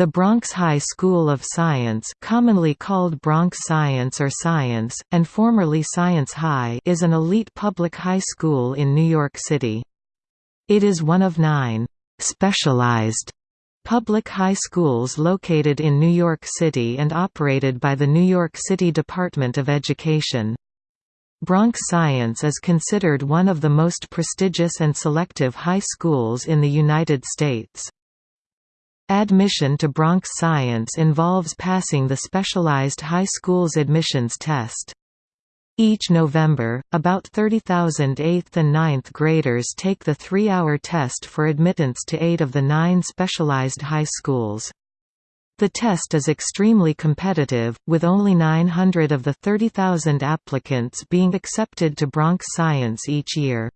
The Bronx High School of Science commonly called Bronx Science or Science, and formerly Science High is an elite public high school in New York City. It is one of nine «specialized» public high schools located in New York City and operated by the New York City Department of Education. Bronx Science is considered one of the most prestigious and selective high schools in the United States. Admission to Bronx Science involves passing the specialized high school's admissions test. Each November, about 30,000 8th and 9th graders take the three-hour test for admittance to eight of the nine specialized high schools. The test is extremely competitive, with only 900 of the 30,000 applicants being accepted to Bronx Science each year.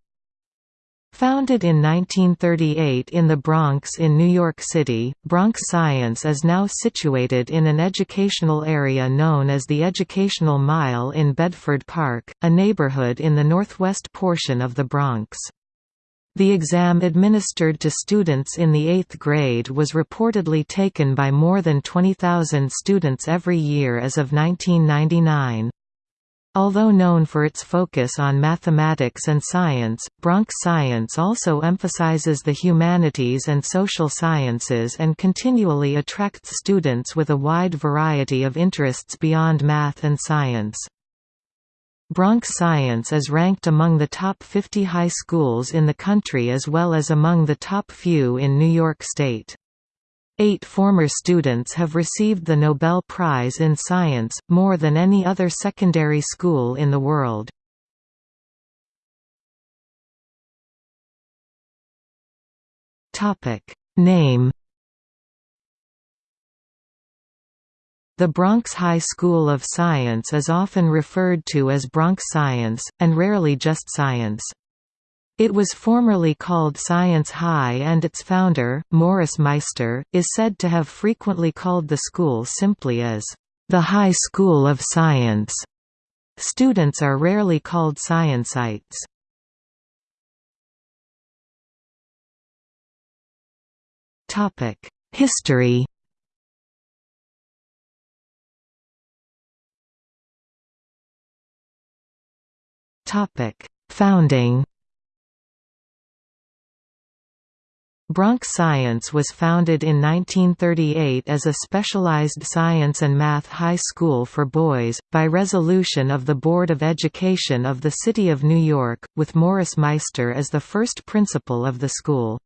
Founded in 1938 in the Bronx in New York City, Bronx Science is now situated in an educational area known as the Educational Mile in Bedford Park, a neighborhood in the northwest portion of the Bronx. The exam administered to students in the eighth grade was reportedly taken by more than 20,000 students every year as of 1999. Although known for its focus on mathematics and science, Bronx Science also emphasizes the humanities and social sciences and continually attracts students with a wide variety of interests beyond math and science. Bronx Science is ranked among the top 50 high schools in the country as well as among the top few in New York State. Eight former students have received the Nobel Prize in Science, more than any other secondary school in the world. Name The Bronx High School of Science is often referred to as Bronx Science, and rarely just Science. It was formerly called Science High and its founder, Morris Meister, is said to have frequently called the school simply as, "...the High School of Science." Students are rarely called Sciencites. History Founding Bronx Science was founded in 1938 as a specialized science and math high school for boys, by resolution of the Board of Education of the City of New York, with Morris Meister as the first principal of the school.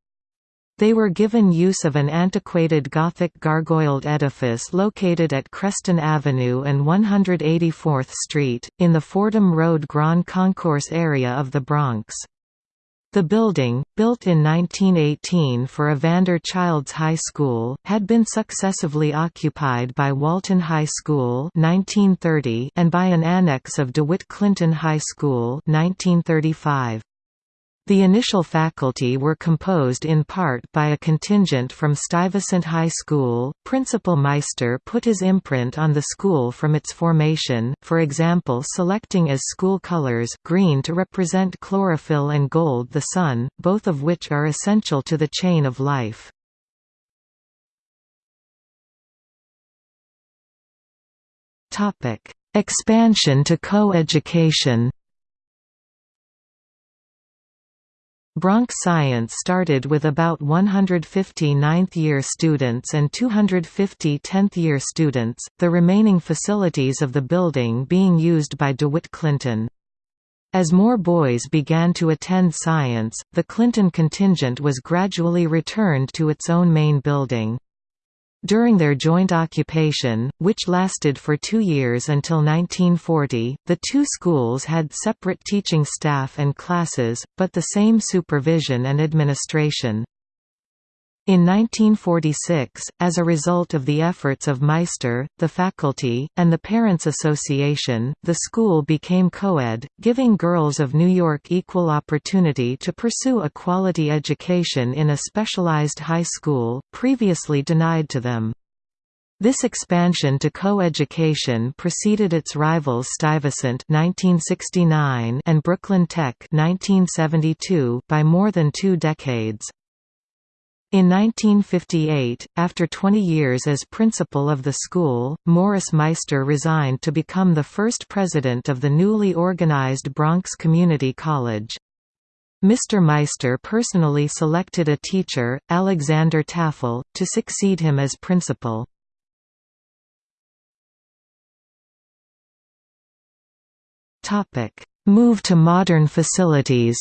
They were given use of an antiquated Gothic gargoyled edifice located at Creston Avenue and 184th Street, in the Fordham Road Grand Concourse area of the Bronx. The building, built in 1918 for Evander Childs High School, had been successively occupied by Walton High School 1930 and by an annex of DeWitt Clinton High School 1935. The initial faculty were composed in part by a contingent from Stuyvesant High School. Principal Meister put his imprint on the school from its formation, for example selecting as school colors green to represent chlorophyll and gold the sun, both of which are essential to the chain of life. Expansion to co-education Bronx Science started with about 150 ninth-year students and 250 tenth-year students, the remaining facilities of the building being used by DeWitt Clinton. As more boys began to attend science, the Clinton contingent was gradually returned to its own main building. During their joint occupation, which lasted for two years until 1940, the two schools had separate teaching staff and classes, but the same supervision and administration. In 1946, as a result of the efforts of Meister, the faculty, and the Parents Association, the school became co-ed, giving girls of New York equal opportunity to pursue a quality education in a specialized high school, previously denied to them. This expansion to co-education preceded its rivals Stuyvesant 1969 and Brooklyn Tech 1972 by more than two decades. In 1958, after 20 years as principal of the school, Morris Meister resigned to become the first president of the newly organized Bronx Community College. Mr. Meister personally selected a teacher, Alexander Taffel, to succeed him as principal. Move to modern facilities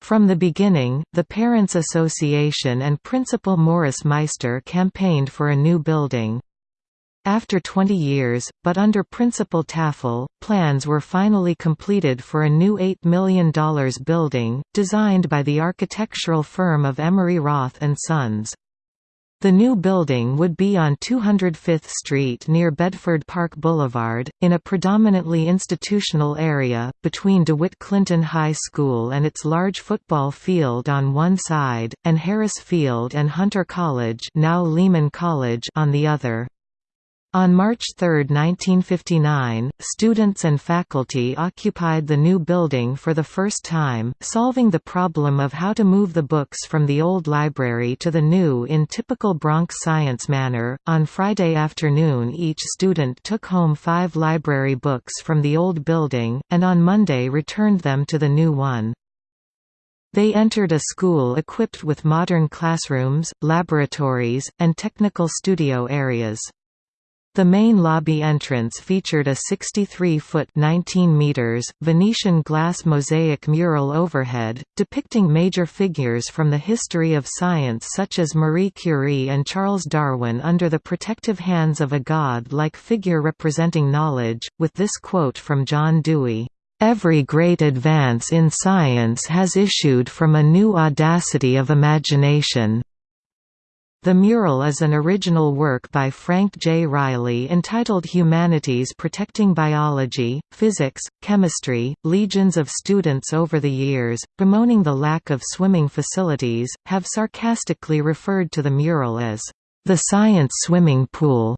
From the beginning, the Parents Association and Principal Morris Meister campaigned for a new building. After 20 years, but under Principal Taffel, plans were finally completed for a new $8 million building, designed by the architectural firm of Emery Roth & Sons. The new building would be on 205th Street near Bedford Park Boulevard, in a predominantly institutional area, between DeWitt Clinton High School and its large football field on one side, and Harris Field and Hunter College, now Lehman College on the other. On March 3, 1959, students and faculty occupied the new building for the first time, solving the problem of how to move the books from the old library to the new in typical Bronx science manner. On Friday afternoon, each student took home five library books from the old building, and on Monday returned them to the new one. They entered a school equipped with modern classrooms, laboratories, and technical studio areas. The main lobby entrance featured a 63-foot (19 meters) Venetian glass mosaic mural overhead, depicting major figures from the history of science such as Marie Curie and Charles Darwin under the protective hands of a god-like figure representing knowledge, with this quote from John Dewey, "...every great advance in science has issued from a new audacity of imagination." The mural is an original work by Frank J. Reilly entitled Humanities Protecting Biology, Physics, Chemistry. Legions of students over the years, bemoaning the lack of swimming facilities, have sarcastically referred to the mural as the science swimming pool,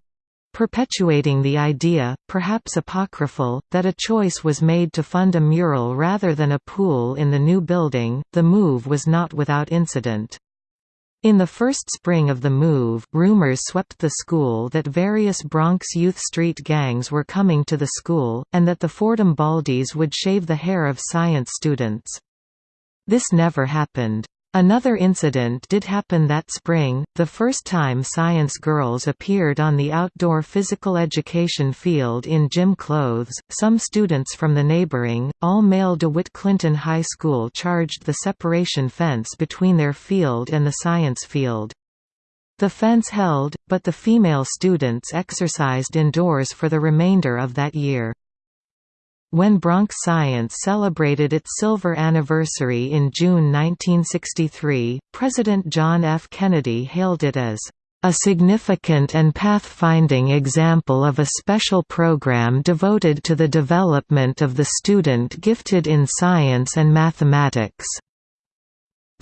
perpetuating the idea, perhaps apocryphal, that a choice was made to fund a mural rather than a pool in the new building. The move was not without incident. In the first spring of the move, rumors swept the school that various Bronx Youth Street gangs were coming to the school, and that the Fordham Baldies would shave the hair of science students. This never happened. Another incident did happen that spring, the first time science girls appeared on the outdoor physical education field in gym clothes. Some students from the neighboring, all male DeWitt Clinton High School charged the separation fence between their field and the science field. The fence held, but the female students exercised indoors for the remainder of that year. When Bronx Science celebrated its silver anniversary in June 1963, President John F. Kennedy hailed it as a significant and pathfinding example of a special program devoted to the development of the student gifted in science and mathematics.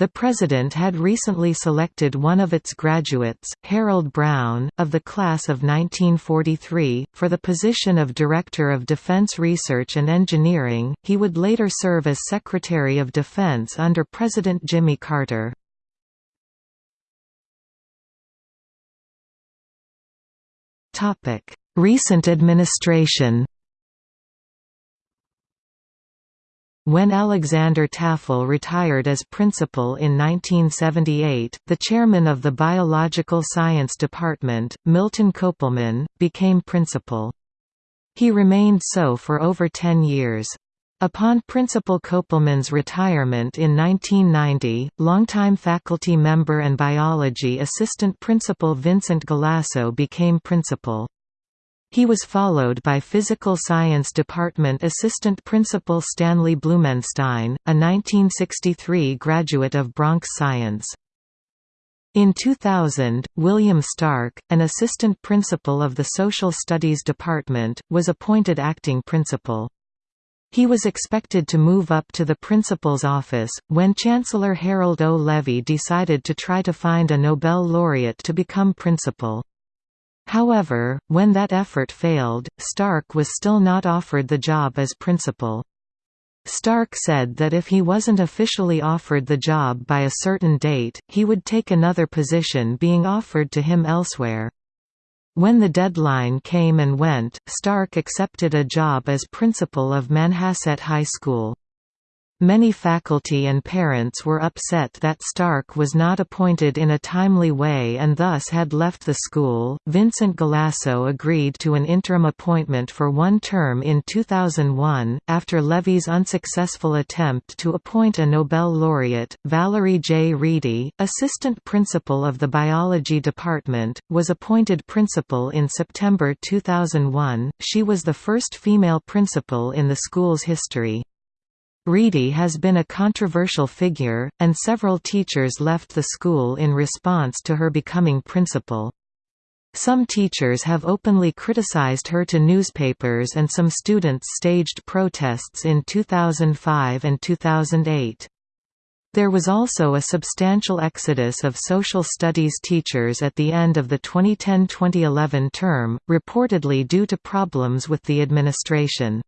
The President had recently selected one of its graduates, Harold Brown, of the class of 1943, for the position of Director of Defense Research and Engineering. He would later serve as Secretary of Defense under President Jimmy Carter. Recent administration When Alexander Taffel retired as principal in 1978, the chairman of the Biological Science Department, Milton Kopelman, became principal. He remained so for over ten years. Upon Principal Kopelman's retirement in 1990, longtime faculty member and biology assistant principal Vincent Galasso became principal. He was followed by Physical Science Department Assistant Principal Stanley Blumenstein, a 1963 graduate of Bronx Science. In 2000, William Stark, an assistant principal of the Social Studies Department, was appointed acting principal. He was expected to move up to the principal's office, when Chancellor Harold O. Levy decided to try to find a Nobel laureate to become principal. However, when that effort failed, Stark was still not offered the job as principal. Stark said that if he wasn't officially offered the job by a certain date, he would take another position being offered to him elsewhere. When the deadline came and went, Stark accepted a job as principal of Manhasset High School. Many faculty and parents were upset that Stark was not appointed in a timely way and thus had left the school. Vincent Galasso agreed to an interim appointment for one term in 2001, after Levy's unsuccessful attempt to appoint a Nobel laureate. Valerie J. Reedy, assistant principal of the biology department, was appointed principal in September 2001. She was the first female principal in the school's history. Reedy has been a controversial figure, and several teachers left the school in response to her becoming principal. Some teachers have openly criticized her to newspapers and some students staged protests in 2005 and 2008. There was also a substantial exodus of social studies teachers at the end of the 2010–2011 term, reportedly due to problems with the administration.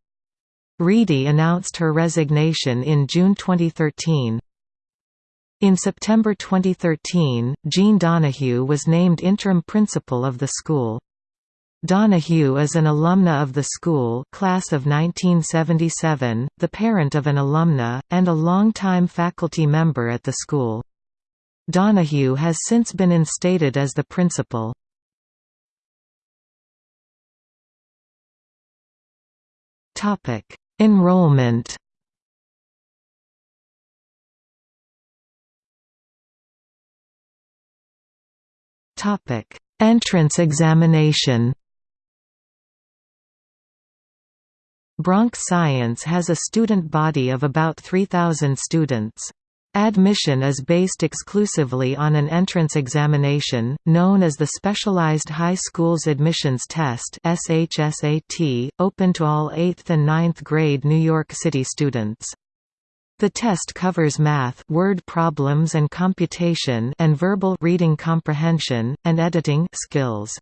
Reedy announced her resignation in June 2013. In September 2013, Jean Donahue was named interim principal of the school. Donahue is an alumna of the school class of 1977, the parent of an alumna, and a longtime faculty member at the school. Donahue has since been instated as the principal. Topic: Enrollment Topic: Entrance examination. Bronx Science has a student body of about 3,000 students. Admission is based exclusively on an entrance examination, known as the Specialized High Schools Admissions Test open to all 8th and 9th grade New York City students. The test covers math word problems and computation and verbal reading comprehension, and editing skills.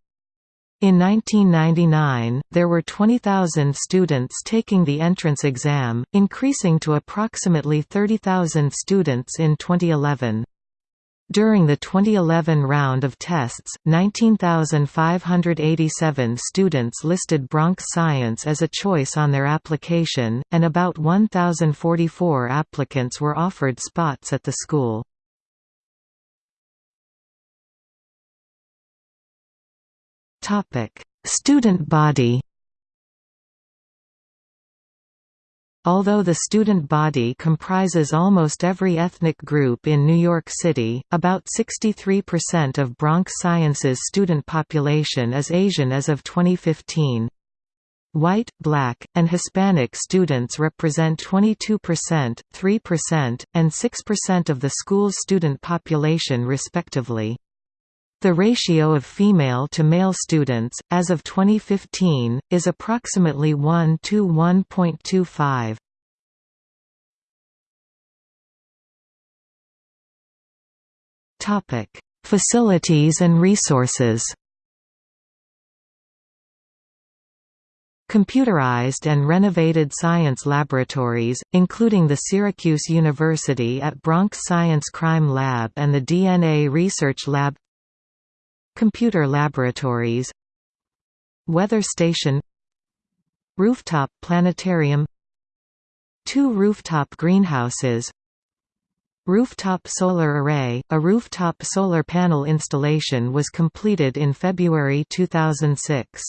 In 1999, there were 20,000 students taking the entrance exam, increasing to approximately 30,000 students in 2011. During the 2011 round of tests, 19,587 students listed Bronx Science as a choice on their application, and about 1,044 applicants were offered spots at the school. Topic: Student body. Although the student body comprises almost every ethnic group in New York City, about 63% of Bronx Science's student population is Asian as of 2015. White, Black, and Hispanic students represent 22%, 3%, and 6% of the school's student population respectively. The ratio of female to male students, as of 2015, is approximately 1 to 1.25. Topic: Facilities and resources. Computerized and renovated science laboratories, including the Syracuse University at Bronx Science Crime Lab and the DNA Research Lab Computer laboratories Weather station Rooftop planetarium Two rooftop greenhouses Rooftop solar array – A rooftop solar panel installation was completed in February 2006.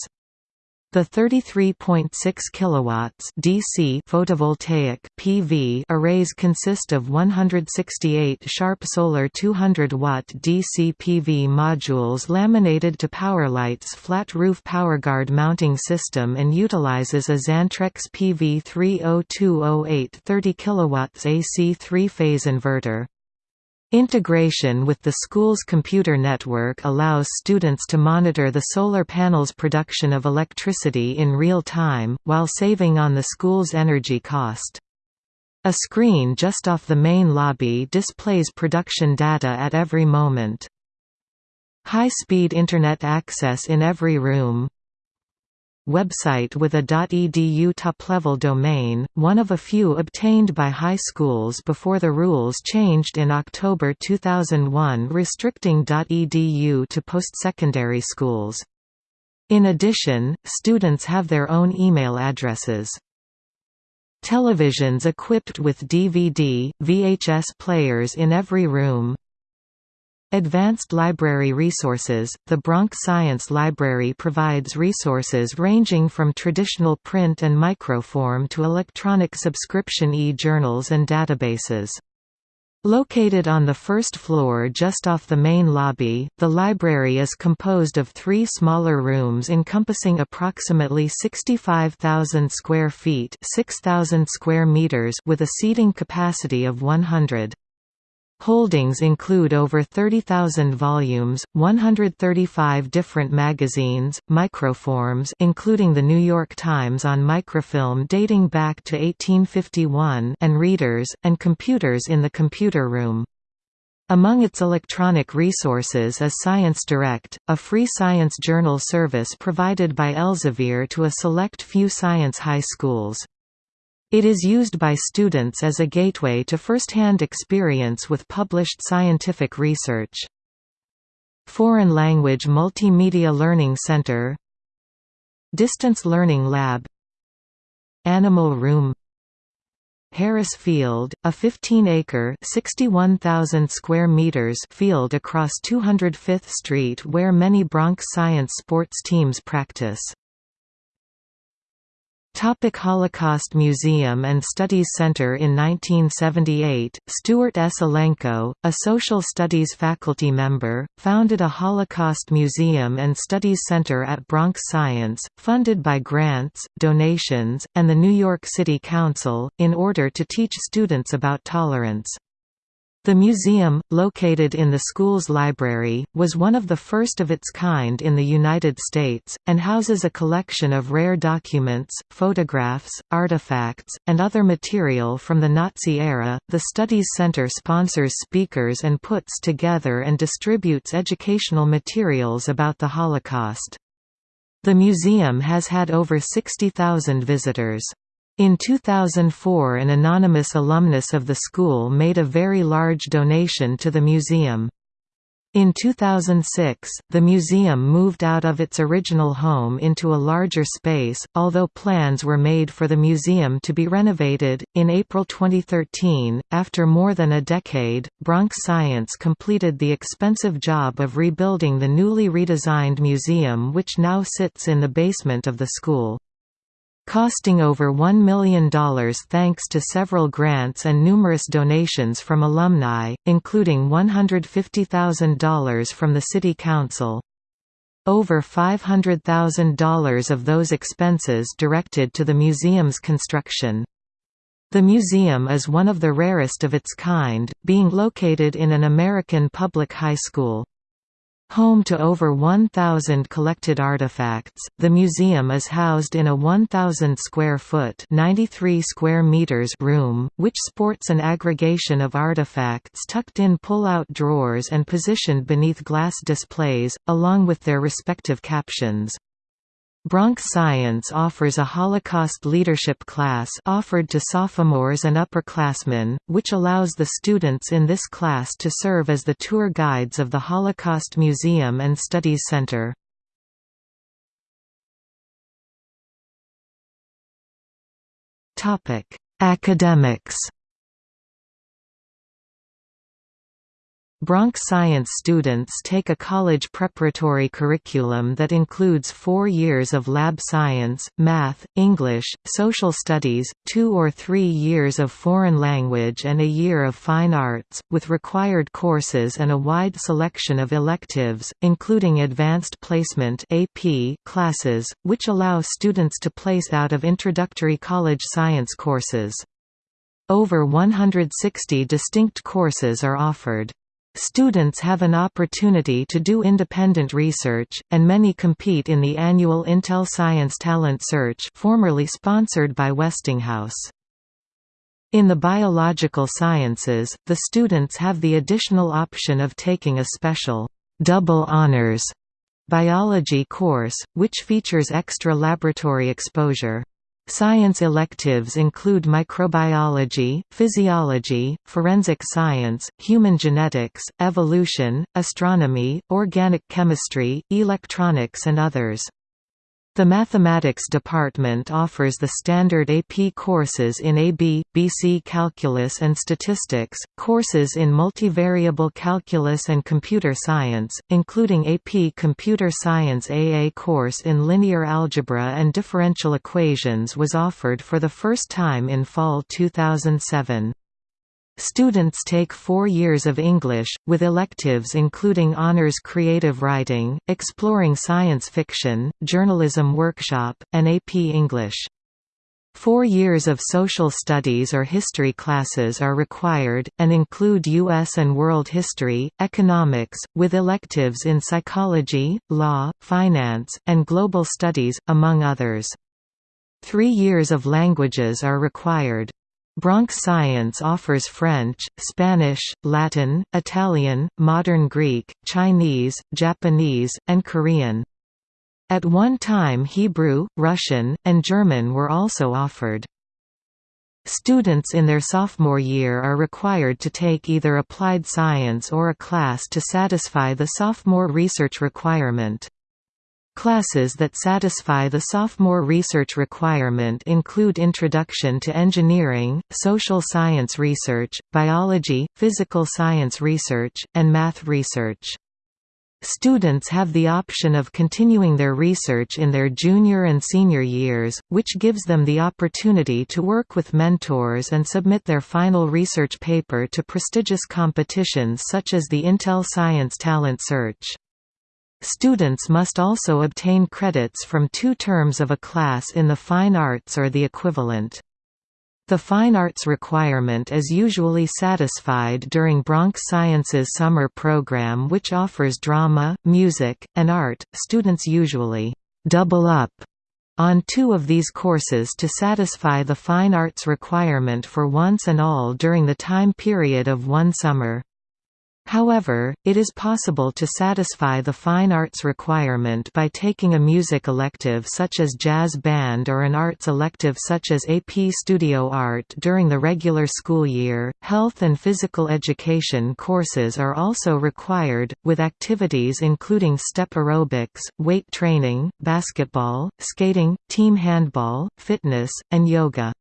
The 33.6 kilowatts DC photovoltaic PV arrays consist of 168 Sharp Solar 200 watt DC PV modules laminated to Powerlight's flat roof PowerGuard mounting system and utilizes a Xantrex PV 30208 30 kilowatts AC three-phase inverter. Integration with the school's computer network allows students to monitor the solar panel's production of electricity in real time, while saving on the school's energy cost. A screen just off the main lobby displays production data at every moment. High-speed Internet access in every room website with a .edu top-level domain, one of a few obtained by high schools before the rules changed in October 2001 restricting .edu to post-secondary schools. In addition, students have their own email addresses. Televisions equipped with DVD, VHS players in every room, Advanced Library Resources – The Bronx Science Library provides resources ranging from traditional print and microform to electronic subscription e-journals and databases. Located on the first floor just off the main lobby, the library is composed of three smaller rooms encompassing approximately 65,000 square feet 6,000 square meters with a seating capacity of 100. Holdings include over 30,000 volumes, 135 different magazines, microforms including The New York Times on microfilm dating back to 1851 and readers, and computers in the computer room. Among its electronic resources is Science Direct, a free science journal service provided by Elsevier to a select few science high schools. It is used by students as a gateway to first-hand experience with published scientific research. Foreign Language Multimedia Learning Center Distance Learning Lab Animal Room Harris Field, a 15-acre (61,000 square meters) field across 205th Street where many Bronx science sports teams practice. Topic Holocaust Museum and Studies Center In 1978, Stuart S. Elenko, a social studies faculty member, founded a Holocaust Museum and Studies Center at Bronx Science, funded by grants, donations, and the New York City Council, in order to teach students about tolerance. The museum, located in the school's library, was one of the first of its kind in the United States, and houses a collection of rare documents, photographs, artifacts, and other material from the Nazi era. The Studies Center sponsors speakers and puts together and distributes educational materials about the Holocaust. The museum has had over 60,000 visitors. In 2004 an anonymous alumnus of the school made a very large donation to the museum. In 2006, the museum moved out of its original home into a larger space, although plans were made for the museum to be renovated. In April 2013, after more than a decade, Bronx Science completed the expensive job of rebuilding the newly redesigned museum, which now sits in the basement of the school costing over $1 million thanks to several grants and numerous donations from alumni, including $150,000 from the City Council. Over $500,000 of those expenses directed to the museum's construction. The museum is one of the rarest of its kind, being located in an American public high school. Home to over 1,000 collected artifacts, the museum is housed in a 1,000 square foot (93 square meters) room, which sports an aggregation of artifacts tucked in pull-out drawers and positioned beneath glass displays, along with their respective captions. Bronx Science offers a Holocaust leadership class offered to sophomores and upperclassmen, which allows the students in this class to serve as the tour guides of the Holocaust Museum and Studies Center. Academics Bronx Science students take a college preparatory curriculum that includes four years of lab science, math, English, social studies, two or three years of foreign language and a year of fine arts, with required courses and a wide selection of electives, including advanced placement AP classes, which allow students to place out of introductory college science courses. Over 160 distinct courses are offered. Students have an opportunity to do independent research, and many compete in the annual Intel Science Talent Search formerly sponsored by Westinghouse. In the biological sciences, the students have the additional option of taking a special double honors Biology course, which features extra laboratory exposure. Science electives include microbiology, physiology, forensic science, human genetics, evolution, astronomy, organic chemistry, electronics and others. The Mathematics department offers the standard AP courses in AB, BC Calculus and Statistics, courses in multivariable calculus and computer science, including AP Computer Science AA course in linear algebra and differential equations was offered for the first time in fall 2007. Students take four years of English, with electives including Honours Creative Writing, Exploring Science Fiction, Journalism Workshop, and AP English. Four years of social studies or history classes are required, and include U.S. and world history, economics, with electives in psychology, law, finance, and global studies, among others. Three years of languages are required. Bronx Science offers French, Spanish, Latin, Italian, Modern Greek, Chinese, Japanese, and Korean. At one time Hebrew, Russian, and German were also offered. Students in their sophomore year are required to take either applied science or a class to satisfy the sophomore research requirement. Classes that satisfy the sophomore research requirement include Introduction to Engineering, Social Science Research, Biology, Physical Science Research, and Math Research. Students have the option of continuing their research in their junior and senior years, which gives them the opportunity to work with mentors and submit their final research paper to prestigious competitions such as the Intel Science Talent Search. Students must also obtain credits from two terms of a class in the fine arts or the equivalent. The fine arts requirement is usually satisfied during Bronx Sciences summer program which offers drama, music, and art. Students usually double up on two of these courses to satisfy the fine arts requirement for once and all during the time period of one summer. However, it is possible to satisfy the fine arts requirement by taking a music elective such as jazz band or an arts elective such as AP Studio Art during the regular school year. Health and physical education courses are also required, with activities including step aerobics, weight training, basketball, skating, team handball, fitness, and yoga.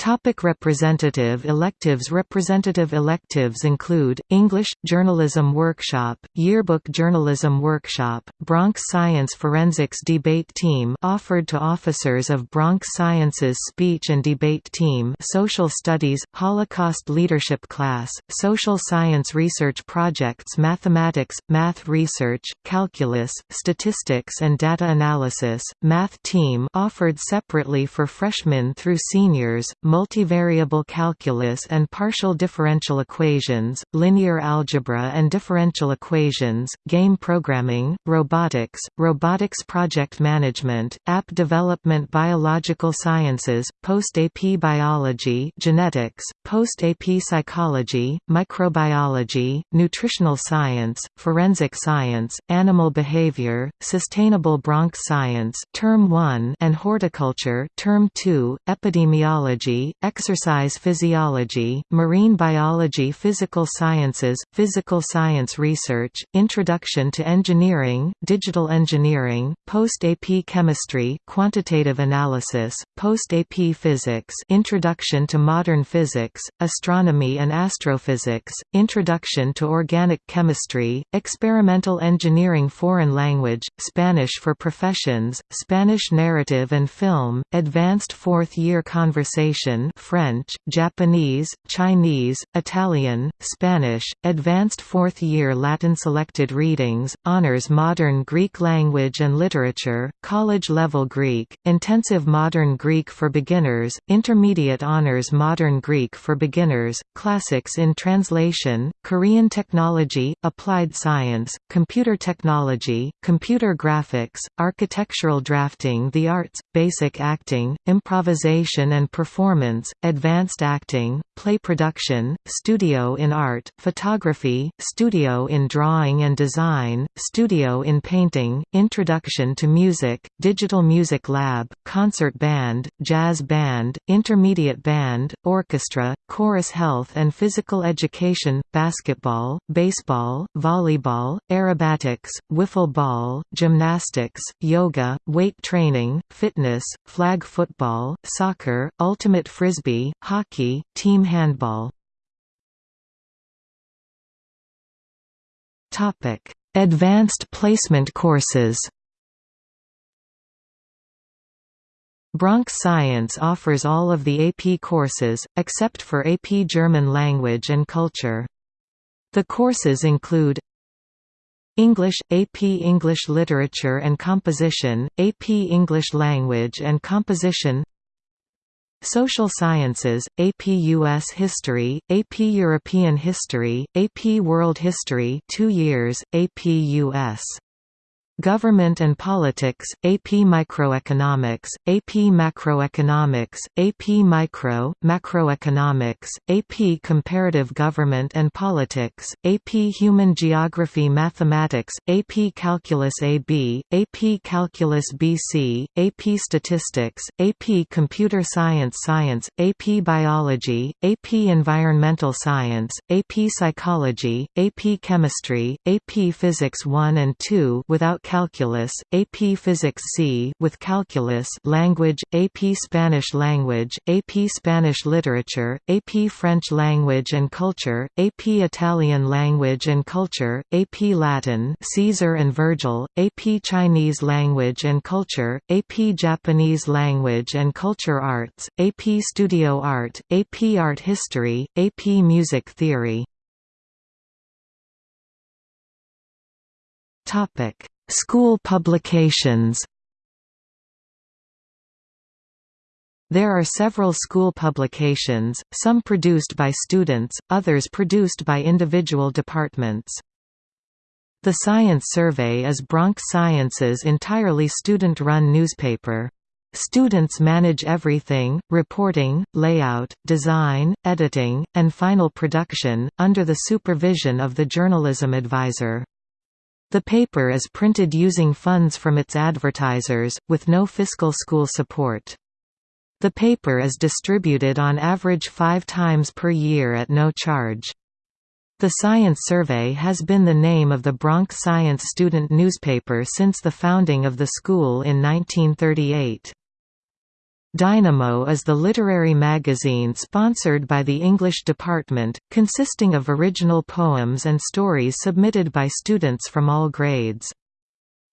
Topic representative electives Representative electives include, English, Journalism Workshop, Yearbook Journalism Workshop, Bronx Science Forensics Debate Team offered to officers of Bronx Sciences Speech and Debate Team Social Studies, Holocaust Leadership Class, Social Science Research Projects Mathematics, Math Research, Calculus, Statistics and Data Analysis, Math Team offered separately for freshmen through seniors, multivariable calculus and partial differential equations, linear algebra and differential equations, game programming, robotics, robotics project management, app development biological sciences, post-AP biology genetics, post-AP psychology, microbiology, nutritional science, forensic science, animal behavior, sustainable Bronx science term 1 and horticulture term 2, epidemiology exercise physiology, marine biology physical sciences, physical science research, introduction to engineering, digital engineering, post-AP chemistry quantitative analysis, post-AP physics introduction to modern physics, astronomy and astrophysics, introduction to organic chemistry, experimental engineering foreign language, Spanish for professions, Spanish narrative and film, advanced fourth-year conversation Russian French, Japanese, Chinese, Italian, Spanish, advanced fourth-year Latin selected readings, honors modern Greek language and literature, college-level Greek, intensive modern Greek for beginners, intermediate honors modern Greek for beginners, classics in translation, Korean technology, applied science, computer technology, computer graphics, architectural drafting the arts, basic acting, improvisation and performance performance, advanced acting, play production, studio in art, photography, studio in drawing and design, studio in painting, introduction to music, digital music lab, concert band, jazz band, intermediate band, orchestra, chorus health and physical education, basketball, baseball, volleyball, aerobatics, wiffle ball, gymnastics, yoga, weight training, fitness, flag football, soccer, ultimate frisbee, hockey, team handball. Topic: Advanced placement courses. Bronx Science offers all of the AP courses, except for AP German Language and Culture. The courses include English, AP English Literature and Composition, AP English Language and Composition Social Sciences, AP US History, AP European History, AP World History 2 years, AP US Government and Politics, AP Microeconomics, AP Macroeconomics, AP Micro, Macroeconomics, AP Comparative Government and Politics, AP Human Geography Mathematics, AP Calculus AB, AP Calculus BC, AP Statistics, AP Computer Science Science, AP Biology, AP Environmental Science, AP Psychology, AP Chemistry, AP Physics 1 and 2 without Calculus, AP Physics C with Calculus Language, AP Spanish Language, AP Spanish Literature, AP French Language and Culture, AP Italian Language and Culture, AP Latin Caesar and Virgil, AP Chinese Language and Culture, AP Japanese Language and Culture Arts, AP Studio Art, AP Art History, AP Music Theory Topic School publications There are several school publications, some produced by students, others produced by individual departments. The Science Survey is Bronx Science's entirely student-run newspaper. Students manage everything, reporting, layout, design, editing, and final production, under the supervision of the journalism advisor. The paper is printed using funds from its advertisers, with no fiscal school support. The paper is distributed on average five times per year at no charge. The Science Survey has been the name of the Bronx Science student newspaper since the founding of the school in 1938. Dynamo is the literary magazine sponsored by the English department, consisting of original poems and stories submitted by students from all grades.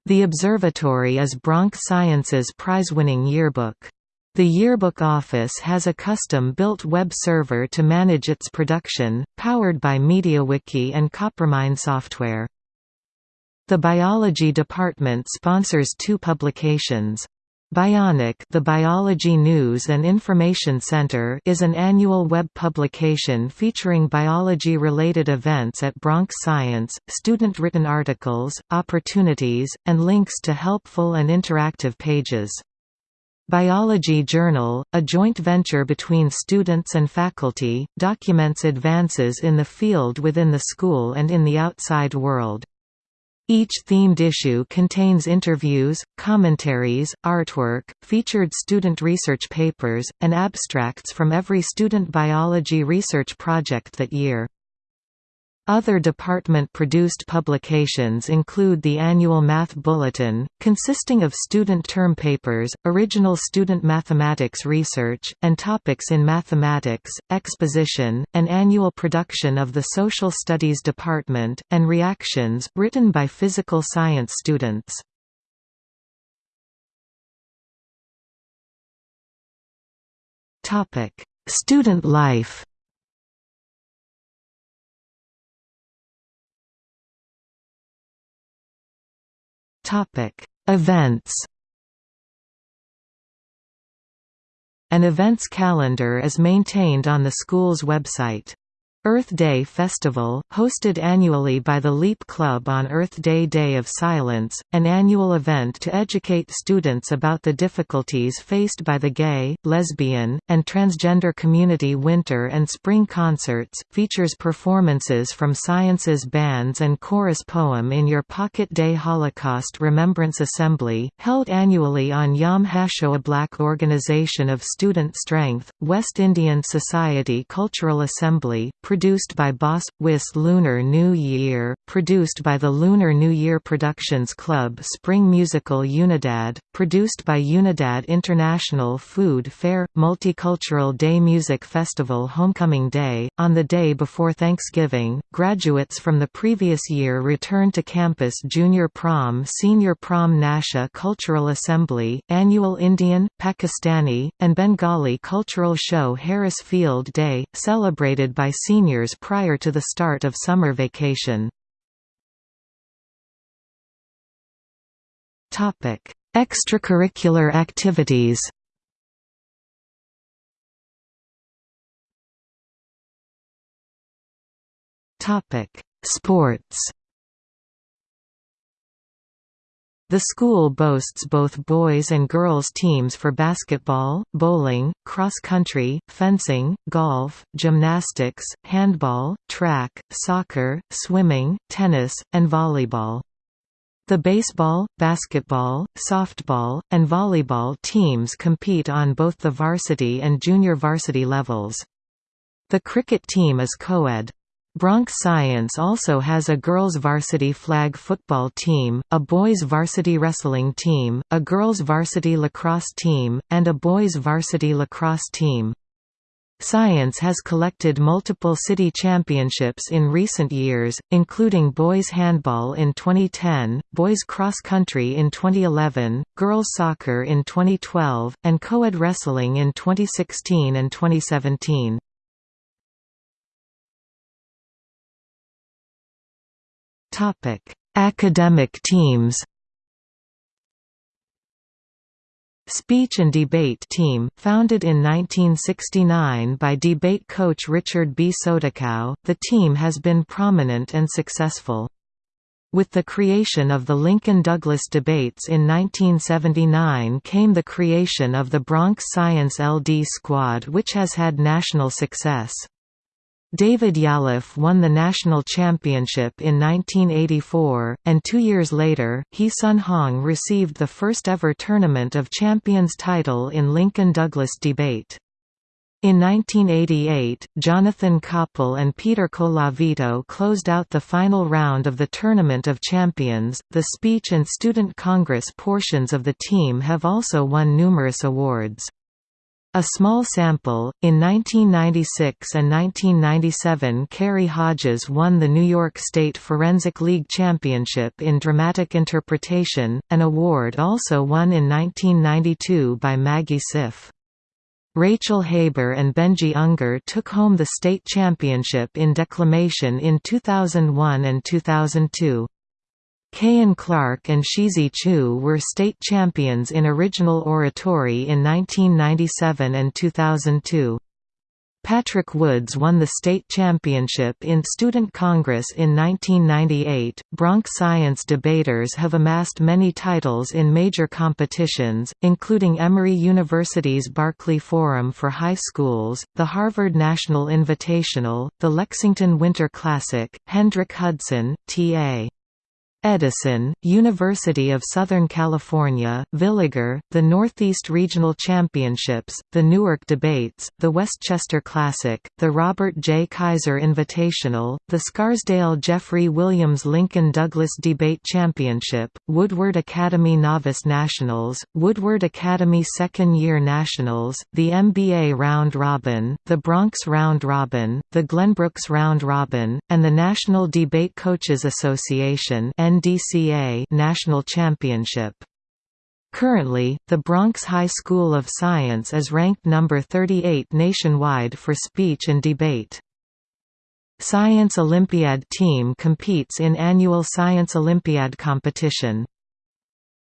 The Observatory is Bronx Science's prize-winning yearbook. The yearbook office has a custom-built web server to manage its production, powered by MediaWiki and Coppermine software. The biology department sponsors two publications. Bionic The Biology News and Information Center is an annual web publication featuring biology-related events at Bronx Science, student-written articles, opportunities, and links to helpful and interactive pages. Biology Journal, a joint venture between students and faculty, documents advances in the field within the school and in the outside world. Each themed issue contains interviews, commentaries, artwork, featured student research papers, and abstracts from every student biology research project that year. Other department-produced publications include the annual Math Bulletin, consisting of student term papers, original student mathematics research, and topics in mathematics, exposition, an annual production of the Social Studies Department, and Reactions, written by physical science students. Student life Events. An events calendar is maintained on the school's website. Earth Day Festival, hosted annually by the LEAP Club on Earth Day Day of Silence, an annual event to educate students about the difficulties faced by the gay, lesbian, and transgender community Winter and Spring Concerts, features performances from Science's bands and chorus poem in Your Pocket Day Holocaust Remembrance Assembly, held annually on Yom HaShoah Black Organization of Student Strength, West Indian Society Cultural Assembly, produced by Boss Wiss Lunar New Year, produced by the Lunar New Year Productions Club Spring Musical Unidad, produced by Unidad International Food Fair, Multicultural Day Music Festival Homecoming Day. On the day before Thanksgiving, graduates from the previous year return to campus Junior Prom Senior Prom Nasha Cultural Assembly, Annual Indian, Pakistani, and Bengali cultural show Harris Field Day, celebrated by senior seniors prior to the start of summer vacation. Extracurricular activities Sports The school boasts both boys and girls teams for basketball, bowling, cross-country, fencing, golf, gymnastics, handball, track, soccer, swimming, tennis, and volleyball. The baseball, basketball, softball, and volleyball teams compete on both the varsity and junior varsity levels. The cricket team is co-ed. Bronx Science also has a girls' varsity flag football team, a boys' varsity wrestling team, a girls' varsity lacrosse team, and a boys' varsity lacrosse team. Science has collected multiple city championships in recent years, including boys handball in 2010, boys cross country in 2011, girls soccer in 2012, and co-ed wrestling in 2016 and 2017. Topic: Academic teams. Speech and Debate Team, founded in 1969 by debate coach Richard B. Sodikow, the team has been prominent and successful. With the creation of the Lincoln-Douglas debates in 1979 came the creation of the Bronx Science LD Squad which has had national success. David Yalof won the national championship in 1984, and two years later, He Sun Hong received the first ever Tournament of Champions title in Lincoln-Douglas debate. In 1988, Jonathan Koppel and Peter Colavito closed out the final round of the Tournament of Champions. The Speech and Student Congress portions of the team have also won numerous awards. A small sample, in 1996 and 1997 Carrie Hodges won the New York State Forensic League Championship in Dramatic Interpretation, an award also won in 1992 by Maggie Siff. Rachel Haber and Benji Unger took home the state championship in declamation in 2001 and 2002. Kayan Clark and Shizi Chu were state champions in original oratory in 1997 and 2002. Patrick Woods won the state championship in Student Congress in 1998. Bronx Science debaters have amassed many titles in major competitions, including Emory University's Barkley Forum for High Schools, the Harvard National Invitational, the Lexington Winter Classic, Hendrick Hudson, T.A. Edison, University of Southern California, Villiger, the Northeast Regional Championships, the Newark Debates, the Westchester Classic, the Robert J. Kaiser Invitational, the Scarsdale Jeffrey Williams Lincoln Douglas Debate Championship, Woodward Academy Novice Nationals, Woodward Academy Second Year Nationals, the MBA Round Robin, the Bronx Round Robin, the Glenbrooks Round Robin, and the National Debate Coaches Association NDCA National Championship. Currently, the Bronx High School of Science is ranked number 38 nationwide for speech and debate. Science Olympiad team competes in annual Science Olympiad competition.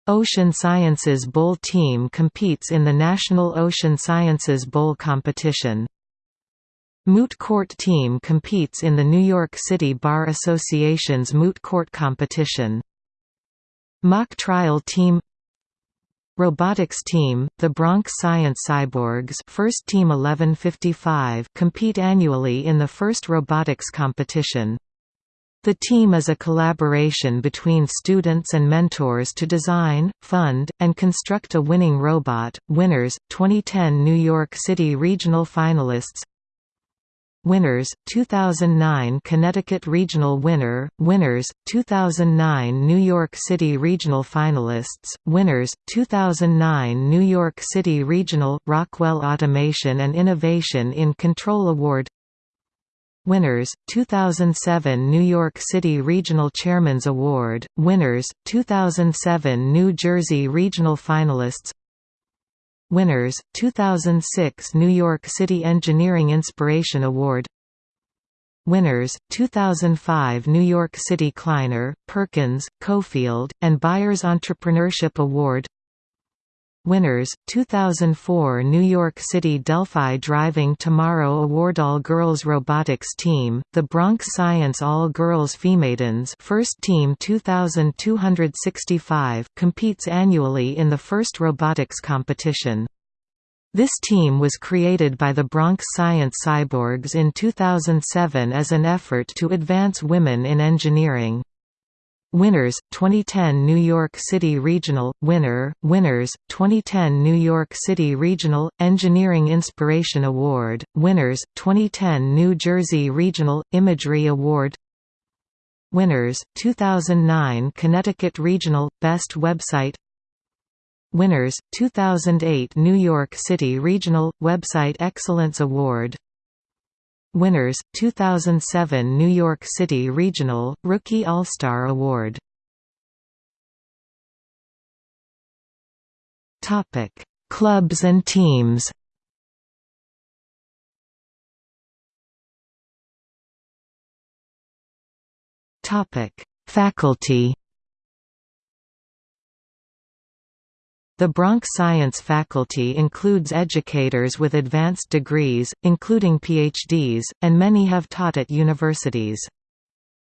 Ocean Sciences Bowl team competes in the National Ocean Sciences Bowl competition. Moot Court Team competes in the New York City Bar Association's Moot Court competition. Mock Trial Team Robotics Team, the Bronx Science Cyborgs First Team 1155 compete annually in the first robotics competition. The team is a collaboration between students and mentors to design, fund, and construct a winning robot. Winners 2010 New York City Regional Finalists Winners 2009 Connecticut Regional Winner Winners 2009 New York City Regional Finalists Winners 2009 New York City Regional Rockwell Automation and Innovation in Control Award. Winners 2007 New York City Regional Chairman's Award. Winners 2007 New Jersey Regional Finalists Winners, 2006 New York City Engineering Inspiration Award. Winners, 2005 New York City Kleiner, Perkins, Caufield, and Byers Entrepreneurship Award Winners, 2004 New York City Delphi Driving Tomorrow Award All Girls Robotics Team, the Bronx Science All Girls Femaidens First Team 2265 competes annually in the first robotics competition. This team was created by the Bronx Science Cyborgs in 2007 as an effort to advance women in engineering. Winners 2010 New York City Regional. Winner Winners 2010 New York City Regional Engineering Inspiration Award. Winners 2010 New Jersey Regional Imagery Award. Winners 2009 Connecticut Regional Best Website. Winners 2008 New York City Regional Website Excellence Award Winners, 2007 New York City Regional, Rookie All-Star Award. Clubs and teams. Faculty The Bronx Science faculty includes educators with advanced degrees, including PhDs, and many have taught at universities.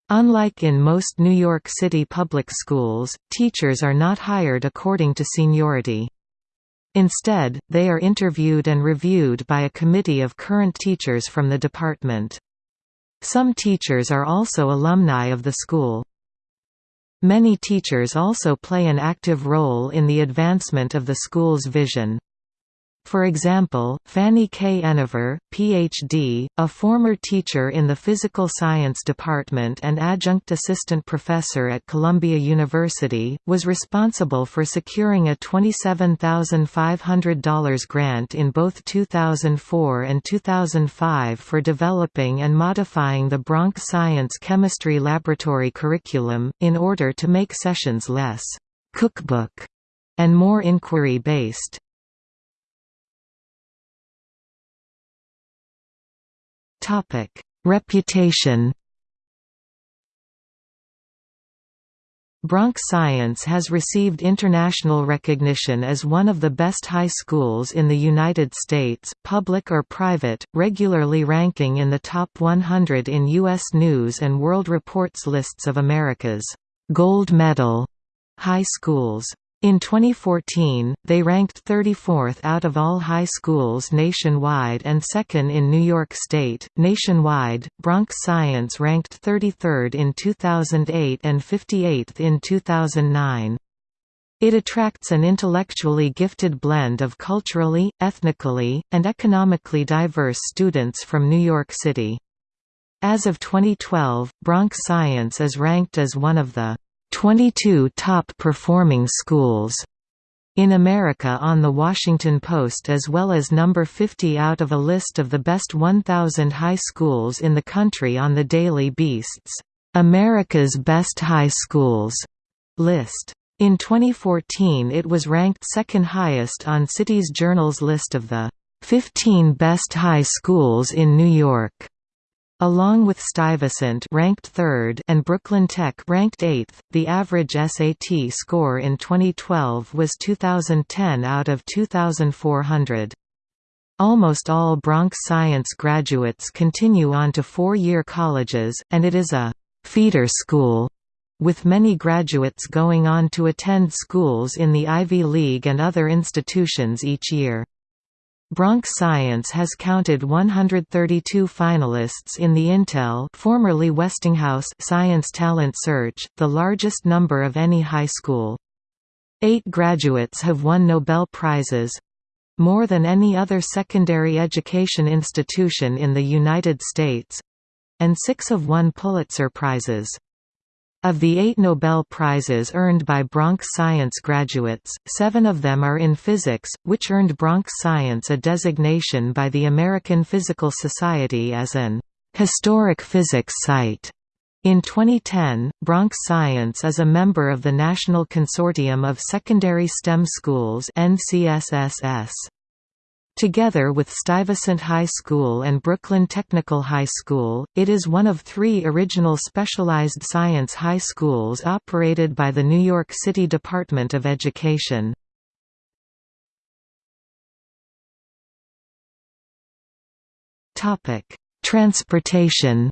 Unlike in most New York City public schools, teachers are not hired according to seniority. Instead, they are interviewed and reviewed by a committee of current teachers from the department. Some teachers are also alumni of the school. Many teachers also play an active role in the advancement of the school's vision. For example, Fanny K. Enever, Ph.D., a former teacher in the Physical Science Department and adjunct assistant professor at Columbia University, was responsible for securing a $27,500 grant in both 2004 and 2005 for developing and modifying the Bronx Science Chemistry Laboratory curriculum, in order to make sessions less «cookbook» and more inquiry-based. Topic: Reputation. Bronx Science has received international recognition as one of the best high schools in the United States, public or private, regularly ranking in the top 100 in U.S. News & World Report's lists of America's «gold medal» high schools. In 2014, they ranked 34th out of all high schools nationwide and second in New York State. Nationwide, Bronx Science ranked 33rd in 2008 and 58th in 2009. It attracts an intellectually gifted blend of culturally, ethnically, and economically diverse students from New York City. As of 2012, Bronx Science is ranked as one of the 22 top performing schools in America on The Washington Post as well as number 50 out of a list of the best 1,000 high schools in the country on the Daily Beast's America's Best High Schools list. In 2014 it was ranked second highest on Cities Journal's list of the 15 best high schools in New York. Along with Stuyvesant ranked 3rd and Brooklyn Tech ranked 8th, the average SAT score in 2012 was 2010 out of 2400. Almost all Bronx Science graduates continue on to four-year colleges, and it is a «feeder school» with many graduates going on to attend schools in the Ivy League and other institutions each year. Bronx Science has counted 132 finalists in the Intel formerly Westinghouse Science Talent Search, the largest number of any high school. Eight graduates have won Nobel Prizes, more than any other secondary education institution in the United States—and six have won Pulitzer Prizes. Of the eight Nobel Prizes earned by Bronx Science graduates, seven of them are in physics, which earned Bronx Science a designation by the American Physical Society as an «historic physics site». In 2010, Bronx Science is a member of the National Consortium of Secondary STEM Schools NCSSS. Together with Stuyvesant High School and Brooklyn Technical High School, it is one of three original specialized science high schools operated by the New York City Department of Education. Transportation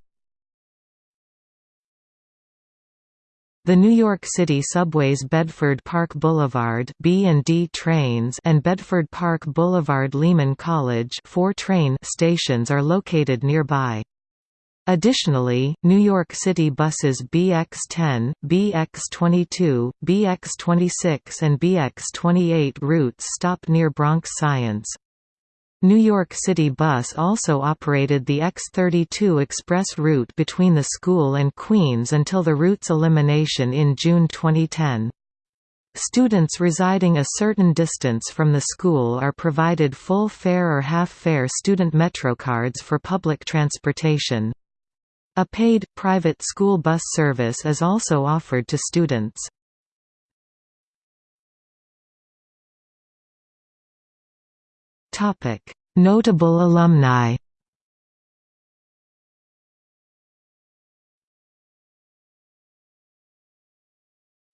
The New York City Subway's Bedford Park Boulevard B&D trains and Bedford Park Boulevard Lehman College 4 train stations are located nearby. Additionally, New York City buses BX10, BX22, BX26 and BX28 routes stop near Bronx Science. New York City Bus also operated the X32 express route between the school and Queens until the route's elimination in June 2010. Students residing a certain distance from the school are provided full fare or half-fare student MetroCards for public transportation. A paid, private school bus service is also offered to students. Notable alumni.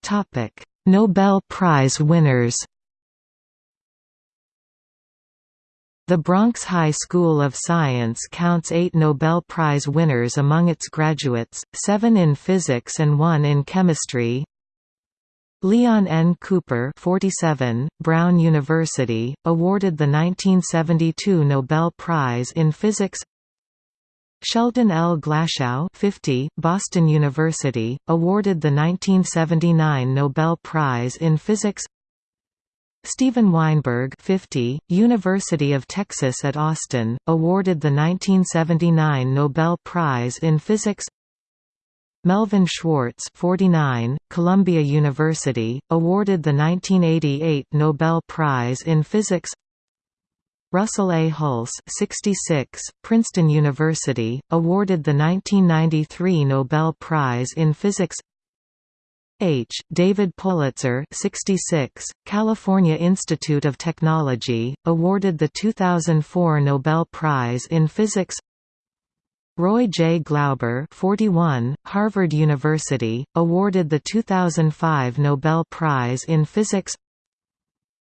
Topic: Nobel Prize winners. The Bronx High School of Science counts eight Nobel Prize winners among its graduates, seven in physics and one in chemistry, Leon N. Cooper 47, Brown University, awarded the 1972 Nobel Prize in Physics Sheldon L. Glashow 50, Boston University, awarded the 1979 Nobel Prize in Physics Steven Weinberg 50, University of Texas at Austin, awarded the 1979 Nobel Prize in Physics Melvin Schwartz 49, Columbia University, awarded the 1988 Nobel Prize in Physics Russell A. Hulse 66, Princeton University, awarded the 1993 Nobel Prize in Physics H. David Politzer 66, California Institute of Technology, awarded the 2004 Nobel Prize in Physics Roy J. Glauber 41, Harvard University, awarded the 2005 Nobel Prize in Physics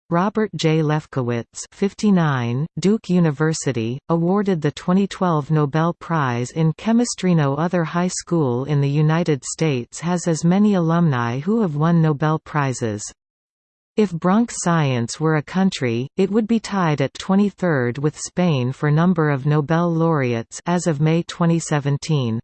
Robert J. Lefkowitz 59, Duke University, awarded the 2012 Nobel Prize in Chemistry No other high school in the United States has as many alumni who have won Nobel Prizes. If Bronx Science were a country, it would be tied at 23rd with Spain for number of Nobel laureates as of May 2017.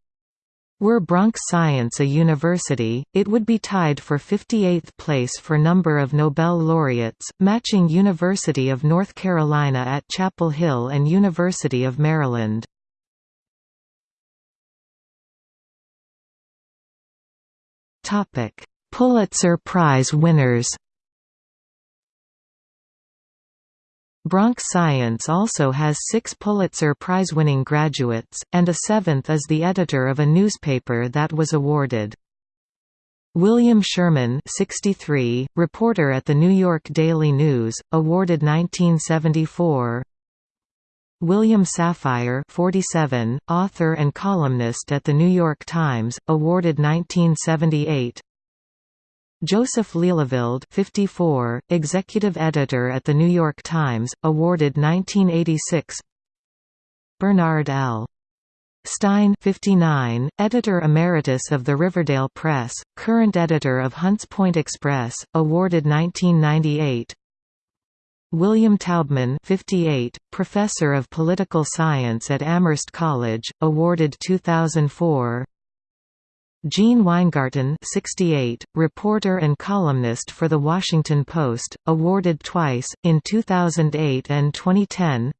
Were Bronx Science a university, it would be tied for 58th place for number of Nobel laureates, matching University of North Carolina at Chapel Hill and University of Maryland. Pulitzer Prize winners Bronx Science also has six Pulitzer Prize-winning graduates, and a seventh is the editor of a newspaper that was awarded. William Sherman 63, reporter at the New York Daily News, awarded 1974 William Safire 47, author and columnist at The New York Times, awarded 1978 Joseph Lelyveld 54, executive editor at The New York Times, awarded 1986 Bernard L. Stein 59, editor emeritus of the Riverdale Press, current editor of Hunts Point Express, awarded 1998 William Taubman 58, professor of political science at Amherst College, awarded 2004 Gene Weingarten 68, reporter and columnist for The Washington Post, awarded twice, in 2008 and 2010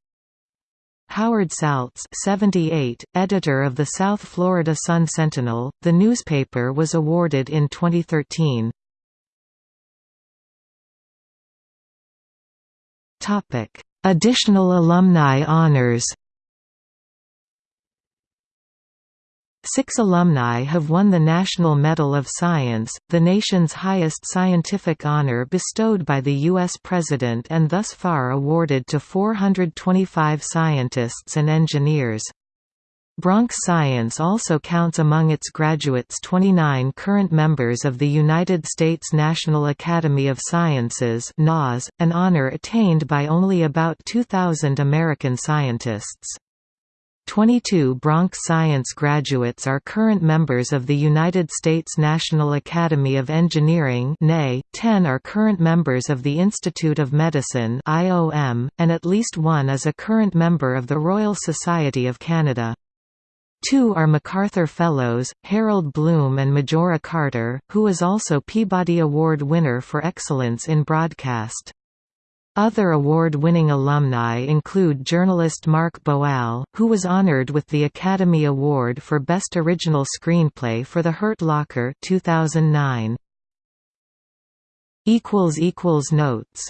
Howard Saltz 78, editor of the South Florida Sun-Sentinel, the newspaper was awarded in 2013. Additional alumni honors Six alumni have won the National Medal of Science, the nation's highest scientific honor bestowed by the U.S. President and thus far awarded to 425 scientists and engineers. Bronx Science also counts among its graduates 29 current members of the United States National Academy of Sciences an honor attained by only about 2,000 American scientists. 22 Bronx Science graduates are current members of the United States National Academy of Engineering 10 are current members of the Institute of Medicine and at least one is a current member of the Royal Society of Canada. Two are MacArthur Fellows, Harold Bloom and Majora Carter, who is also Peabody Award winner for excellence in broadcast. Other award-winning alumni include journalist Mark Boal, who was honored with the Academy Award for Best Original Screenplay for The Hurt Locker 2009. Notes